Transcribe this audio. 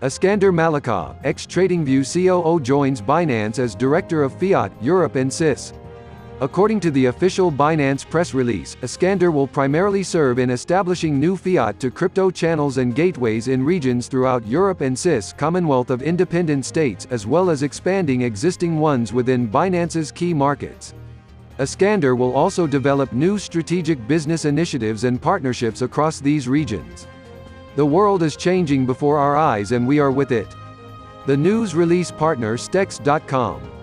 Iskander Malikov, ex-TradingView COO joins Binance as Director of Fiat, Europe and CIS. According to the official Binance press release, Iskander will primarily serve in establishing new fiat to crypto channels and gateways in regions throughout Europe and CIS Commonwealth of Independent States as well as expanding existing ones within Binance's key markets. Iskander will also develop new strategic business initiatives and partnerships across these regions. The world is changing before our eyes and we are with it. The news release partner Stex.com